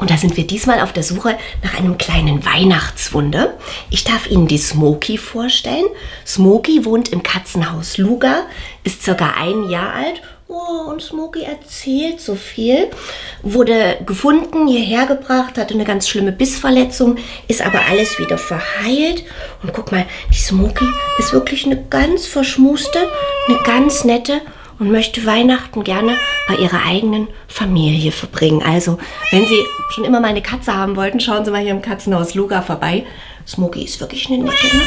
Und da sind wir diesmal auf der Suche nach einem kleinen Weihnachtswunder. Ich darf Ihnen die Smokey vorstellen. Smokey wohnt im Katzenhaus Luga, ist circa ein Jahr alt Oh, und Smokey erzählt so viel. Wurde gefunden, hierher gebracht, hatte eine ganz schlimme Bissverletzung, ist aber alles wieder verheilt. Und guck mal, die Smokey ist wirklich eine ganz verschmuste, eine ganz nette und möchte Weihnachten gerne bei ihrer eigenen Familie verbringen. Also, wenn Sie schon immer mal eine Katze haben wollten, schauen Sie mal hier im Katzenhaus Luga vorbei. Smokey ist wirklich eine nette, ne?